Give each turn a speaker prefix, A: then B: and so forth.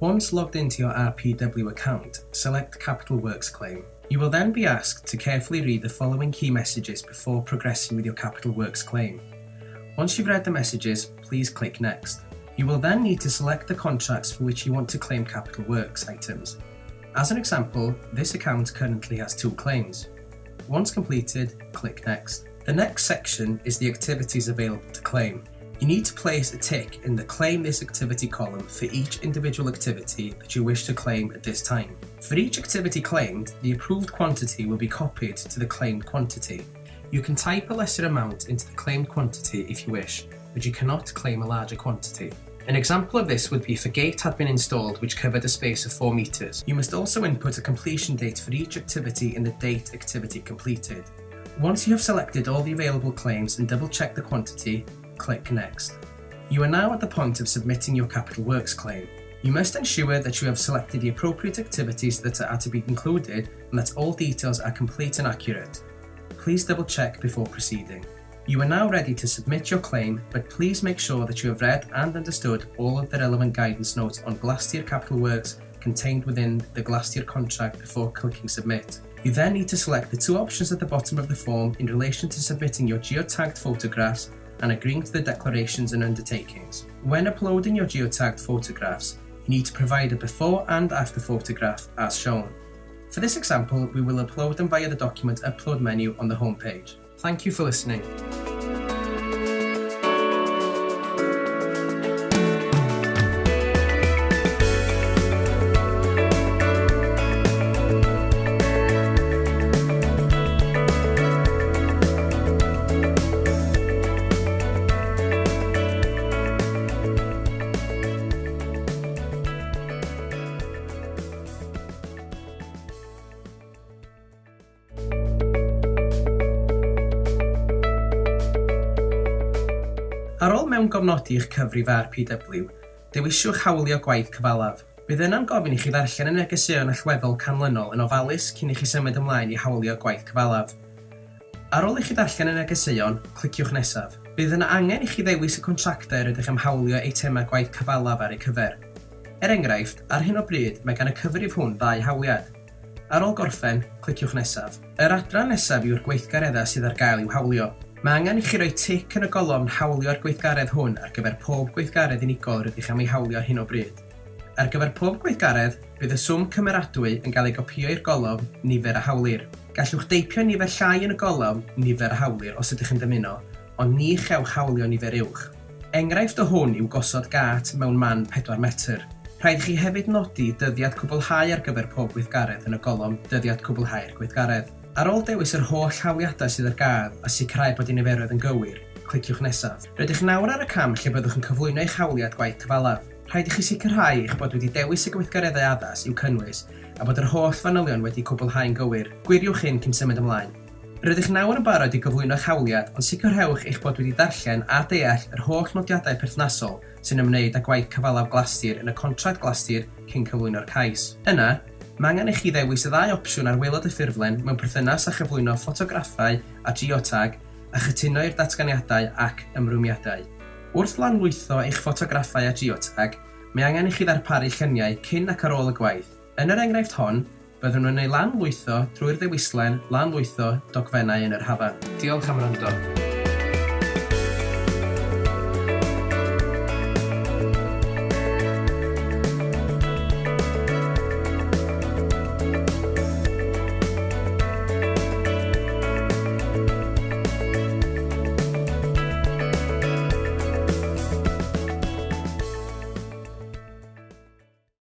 A: Once logged into your RPW account, select Capital Works claim. You will then be asked to carefully read the following key messages before progressing with your Capital Works claim. Once you've read the messages, please click Next. You will then need to select the contracts for which you want to claim Capital Works items. As an example, this account currently has two claims. Once completed, click Next. The next section is the activities available to claim. You need to place a tick in the Claim This Activity column for each individual activity that you wish to claim at this time. For each activity claimed, the approved quantity will be copied to the claimed quantity. You can type a lesser amount into the claimed quantity if you wish, but you cannot claim a larger quantity. An example of this would be if a gate had been installed which covered a space of 4 metres. You must also input a completion date for each activity in the date activity completed. Once you have selected all the available claims and double checked the quantity, click Next. You are now at the point of submitting your Capital Works claim. You must ensure that you have selected the appropriate activities that are to be included and that all details are complete and accurate. Please double check before proceeding. You are now ready to submit your claim, but please make sure that you have read and understood all of the relevant guidance notes on Glastier Capital Works contained within the Glastier contract before clicking Submit. You then need to select the two options at the bottom of the form in relation to submitting your geotagged photographs and agreeing to the declarations and undertakings. When uploading your geotagged photographs, you need to provide a before and after photograph as shown. For this example, we will upload them via the document upload menu on the home page. Thank you for listening. Ar ôl mewn gofnodi eich cyfrif ar PW, dewisiwch hawlio gwaith cyfalaf. Bydd yna'n gofyn i chi ddarllen y negeseuon allweddol canlynol yn ofalus cyn i chi symud ymlaen i hawlio gwaith cyfalaf. Ar ôl i chi ddarllen y negeseuon, cliciwch nesaf. Bydd yna angen i chi ddewis y contractor ydych am hawlio eitemau gwaith cyfalaf ar eu cyfer. Er enghraifft, ar hyn o bryd mae gan y cyfrif hwn ddau hawliad. Ar ôl gorffen, cliciwch nesaf. Yr adran nesaf yw'r gweithgareddau sydd ar gael i'w hawlio. Mae angen i chi roi tic yn y golofn Hawlio'r gweithgaredd hwn ar gyfer pob gweithgaredd unigol rydych am ei hawlio hyn o bryd. Ar gyfer pob gweithgaredd, bydd y swm cymeradwy yn cael ei gopio i'r golofn Nifer a Hawlir. Gallwch deipio nifer llai yn y golofn Nifer a Hawlir os ydych yn dymuno, ond ni chewch hawlio nifer uwch. Enghraifft o hwn yw gosod gat mewn man 4 metr. Rhaid chi hefyd nodi dyddiad cwblhau ar gyfer pob gweithgaredd yn y golofn dyddiad cwblhau'r gweithgaredd. Ar ôl dewis yr holl hawliadau sydd ar gael a sicrhau bod eu niferoedd yn gywir, cliciwch nesaf. Rydych nawr ar y cam lle byddwch yn cyflwyno eich hawliad gwaith cyfalaf. Rhaid i chi sicrhau eich bod wedi dewis y gweithgareddau addas i'w cynnwys a bod yr holl fanylion wedi cwblhau'n gywir. Gwiriwch hyn cyn symud ymlaen. Rydych nawr yn barod i gyflwyno eich hawliad, ond sicrhewch eich bod wedi darllen a deall yr holl nodiadau perthnasol sy'n ymwneud â gwaith cyfalaf glastir yn y contract glastir cyn cyflwyno'r cais. Yna, Mae angen i chi ddewis y ddau opsiwn ar waelod y ffurflen mewn perthynas a chyflwyno ffotograffau a geotag a chytuno i'r datganiadau ac ymrwmiadau. Wrth lanlwytho eich ffotograffau a geotag, mae angen i chi ddarparu lluniau cyn ac ar ôl y gwaith. Yn yr enghraifft hon, byddwn nhw'n ei lanlwytho drwy'r ddewislen lanlwytho dogfennau yn yr hafan. Diolch am rando.